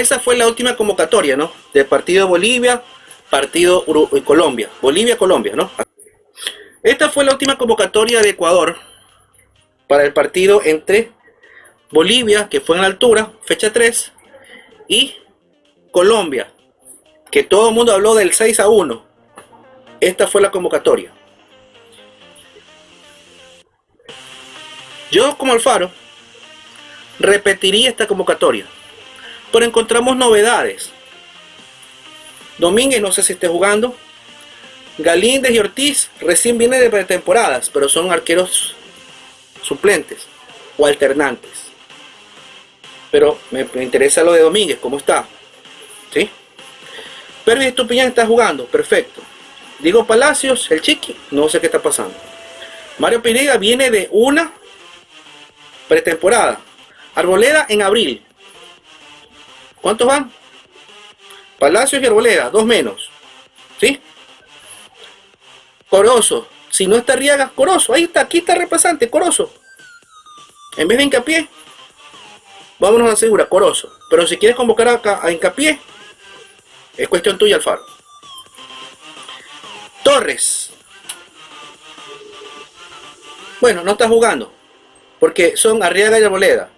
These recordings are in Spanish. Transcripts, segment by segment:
esa fue la última convocatoria, ¿no? Del partido Bolivia, partido Uruguay, Colombia. Bolivia, Colombia, ¿no? Esta fue la última convocatoria de Ecuador para el partido entre Bolivia, que fue en la altura, fecha 3, y Colombia, que todo el mundo habló del 6 a 1. Esta fue la convocatoria. Yo como Alfaro repetiría esta convocatoria, pero encontramos novedades. Domínguez no sé si esté jugando. Galíndez y Ortiz recién vienen de pretemporadas, pero son arqueros suplentes o alternantes. Pero me, interesa lo de Domínguez, ¿cómo está? ¿Sí? Pervis Estupiñán está jugando, perfecto. Digo Palacios, el chiqui, no sé qué está pasando. Mario Pineda viene de una pretemporada. Arboleda en abril. ¿Cuántos van? Palacios y Arboleda, dos menos. ¿Sí? Corozo. Si no está Riaga, Corozo. Ahí está, aquí está repasante, Corozo. En vez de hincapié, vámonos a segura, Corozo. Pero si quieres convocar acá a hincapié, es cuestión tuya, Alfaro. Torres. Bueno, no está jugando. Porque son Arriaga y Arboleda.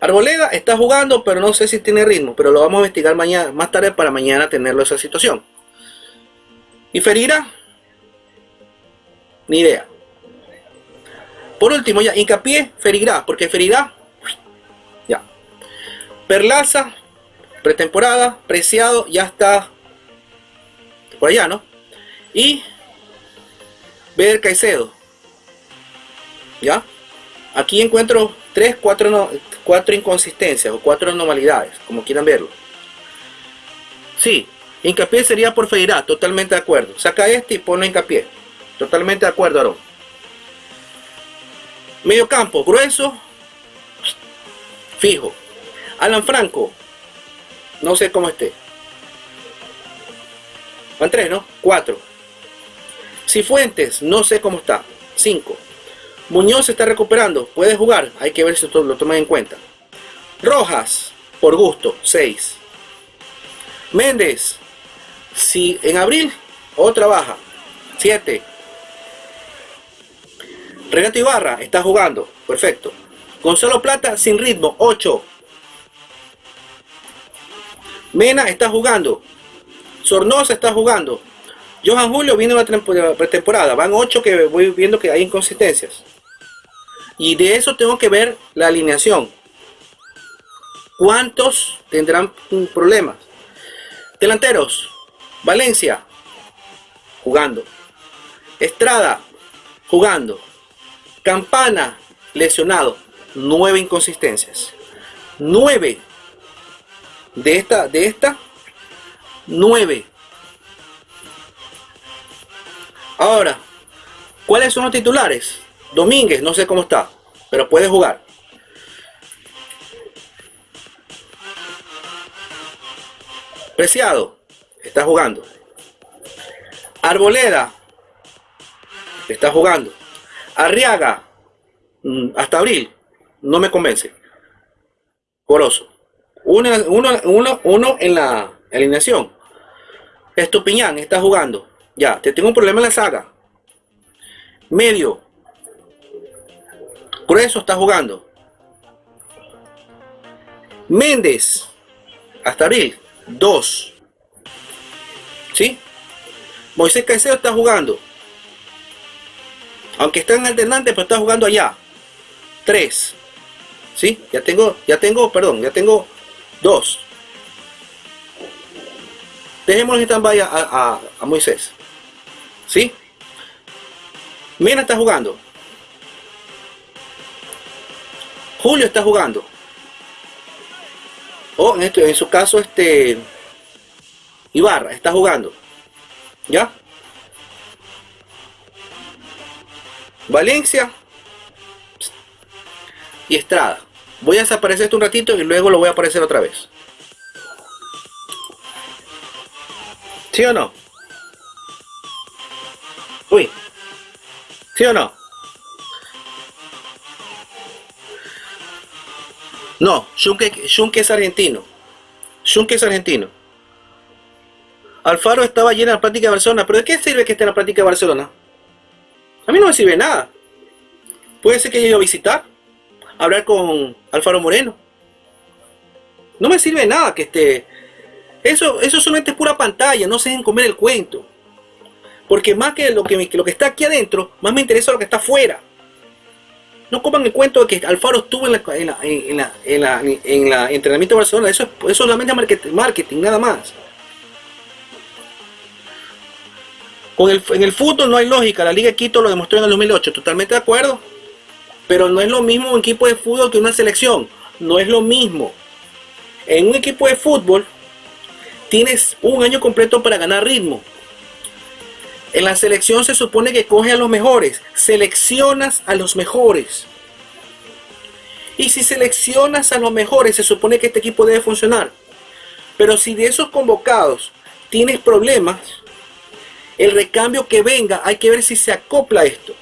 Arboleda está jugando, pero no sé si tiene ritmo. Pero lo vamos a investigar mañana, más tarde para mañana tenerlo esa situación. ¿Y Ferira? Ni idea. Por último, ya, hincapié, Ferirá, porque Ferirá, ya. Perlaza, pretemporada, Preciado, ya está por allá, ¿no? Y Ver Caicedo, ¿ya? Aquí encuentro tres, cuatro, cuatro inconsistencias o cuatro anormalidades, como quieran verlo. Sí, hincapié sería por Feirá, totalmente de acuerdo. Saca este y pone hincapié. Totalmente de acuerdo, Aaron. Medio campo, grueso, fijo. Alan Franco, no sé cómo esté. Van tres, ¿no? Cuatro. Cifuentes, no sé cómo está. Cinco. Muñoz está recuperando, puede jugar, hay que ver si lo toman en cuenta. Rojas, por gusto, 6. Méndez, si en abril, otra baja, 7. Renato Ibarra está jugando, perfecto. Gonzalo Plata sin ritmo, 8. Mena está jugando. Sornosa está jugando. Johan Julio viene la pretemporada. Van 8 que voy viendo que hay inconsistencias. Y de eso tengo que ver la alineación. ¿Cuántos tendrán problemas? Delanteros. Valencia. Jugando. Estrada. Jugando. Campana. Lesionado. Nueve inconsistencias. Nueve. De esta, de esta. Nueve. Ahora, ¿cuáles son los titulares? Domínguez, no sé cómo está, pero puede jugar. Preciado, está jugando. Arboleda, está jugando. Arriaga, mm, hasta abril, no me convence. Coroso. Uno, uno, uno en la alineación. Estupiñán está jugando. Ya, te tengo un problema en la saga. Medio, Grueso está jugando. Méndez, hasta abril, 2. ¿Sí? Moisés Caicedo está jugando. Aunque está en alternante, pero está jugando allá. 3. ¿Sí? Ya tengo, ya tengo, perdón, ya tengo 2. Dejémoslo en stand a, a, a Moisés. ¿Sí? Mena está jugando. Julio está jugando. O en, este, en su caso, este Ibarra está jugando. ¿Ya? Valencia y Estrada. Voy a desaparecer esto un ratito y luego lo voy a aparecer otra vez. ¿Sí o no? Uy. ¿Sí o no? No, Schunke, es argentino. Schunke es argentino. Alfaro estaba en la práctica de Barcelona. ¿Pero de qué sirve que esté en la práctica de Barcelona? A mí no me sirve nada. Puede ser que haya ido a visitar, hablar con Alfaro Moreno. No me sirve nada que esté. Eso, eso solamente es pura pantalla, no se dejen comer el cuento. Porque más que lo que, lo que está aquí adentro, más me interesa lo que está afuera. No coman el cuento de que Alfaro estuvo en la, la, en la, en la, en la entrenamiento de Barcelona. Eso, es solamente marketing, marketing, nada más. Con el, en el fútbol no hay lógica. La Liga de Quito lo demostró en el 2008. Totalmente de acuerdo. Pero no es lo mismo un equipo de fútbol que una selección. No es lo mismo. En un equipo de fútbol tienes un año completo para ganar ritmo. En la selección se supone que coge a los mejores, seleccionas a los mejores. Y si seleccionas a los mejores, se supone que este equipo debe funcionar. Pero si de esos convocados tienes problemas, el recambio que venga, hay que ver si se acopla esto.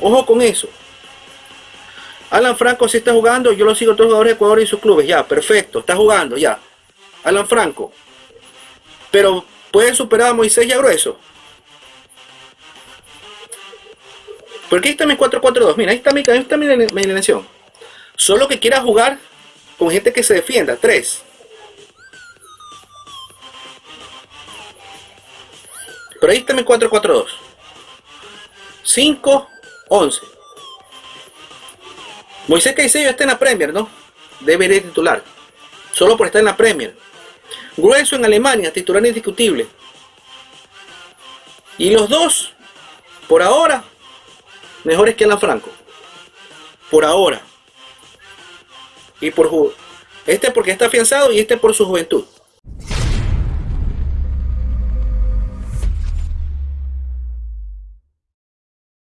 Ojo con eso. Alan Franco si está jugando, yo lo sigo a los jugadores de Ecuador y sus clubes. Ya, perfecto, está jugando, ya. Alan Franco. Pero puede superar a Moisés y a Grueso. Porque ahí está mi 4-4-2. Mira, ahí está mi, ahí está mi, alineación. Solo que quiera jugar con gente que se defienda. 3. Pero ahí está mi 4-4-2. 5, 11. Moisés Caicedo está en la Premier, ¿no? Debe ir titular. Solo por estar en la Premier. Grueso en Alemania, titular indiscutible. Y los dos, por ahora, mejores que Alan Franco. Por ahora. Y por este porque está afianzado y este por su juventud.